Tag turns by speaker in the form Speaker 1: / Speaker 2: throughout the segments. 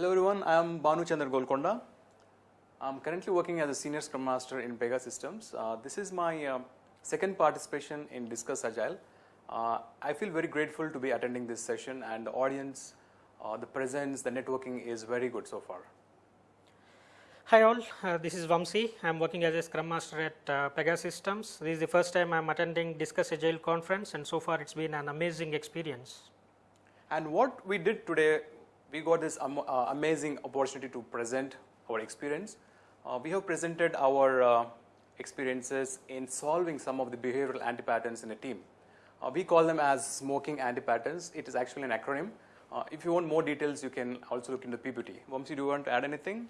Speaker 1: Hello everyone, I am Banu Chandra Golkonda. I'm currently working as a senior scrum master in Pegasystems. Uh, this is my uh, second participation in Discuss Agile. Uh, I feel very grateful to be attending this session and the audience, uh, the presence, the networking is very good so far.
Speaker 2: Hi all, uh, this is Vamsi. I'm working as a Scrum Master at uh, Pegasystems. This is the first time I'm attending Discuss Agile conference and so far it's been an amazing experience.
Speaker 1: And what we did today, we got this am- uh, amazing opportunity to present our experience. Uh, we have presented our uh, experiences in solving some of the behavioral anti-patterns in a team. Uh, we call them as smoking anti-patterns. It is actually an acronym. Uh, if you want more details, you can also look into PPT. Vamsi, do you want to add anything?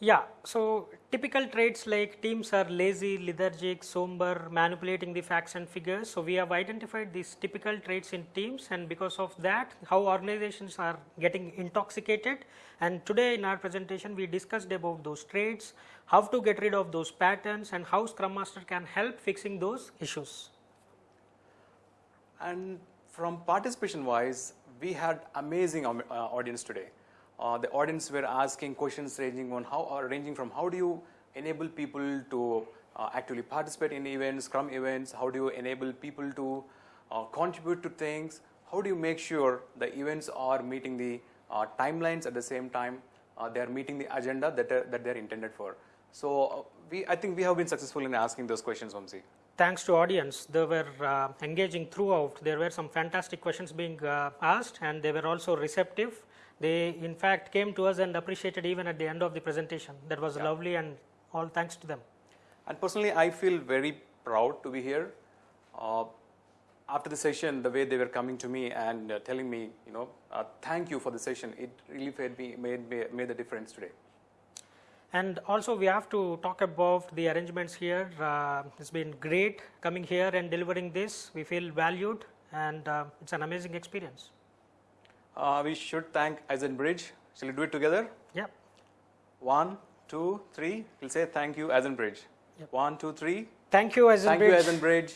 Speaker 2: Yeah, so typical traits like teams are lazy, lethargic, somber, manipulating the facts and figures. So we have identified these typical traits in teams and because of that how organizations are getting intoxicated and today in our presentation we discussed about those traits, how to get rid of those patterns and how Scrum Master can help fixing those issues.
Speaker 1: And from participation wise, we had amazing uh, audience today. Uh, the audience were asking questions ranging on how, uh, ranging from how do you enable people to uh, actively participate in events, Scrum events, how do you enable people to uh, contribute to things, how do you make sure the events are meeting the uh, timelines at the same time, they are meeting the agenda that, are, that they're intended for. So uh, we, I think we have been successful in asking those questions, Vamsi.
Speaker 2: thanks to audience. They were uh, engaging throughout. There were some fantastic questions being uh, asked and they were also receptive. They in fact came to us and appreciated even at the end of the presentation. That was lovely and all thanks to them.
Speaker 1: And personally, I feel very proud to be here. Uh, after the session, the way they were coming to me and uh, telling me, you know, uh, thank you for the session, it really made, me, made, me- made the difference today.
Speaker 2: And also we have to talk about the arrangements here uh, it's been great coming here and delivering this we feel valued and uh, it's an amazing experience
Speaker 1: Uh, we should thank Eisenbridge. Shall we do it together?
Speaker 2: yeah
Speaker 1: One, two, three. We'll say thank you, Eisenbridge.
Speaker 2: Yep.
Speaker 1: One, two, three.
Speaker 2: thank you Eisenbridge.
Speaker 1: Thank you,
Speaker 2: Eisenbridge.
Speaker 1: Eisenbridge.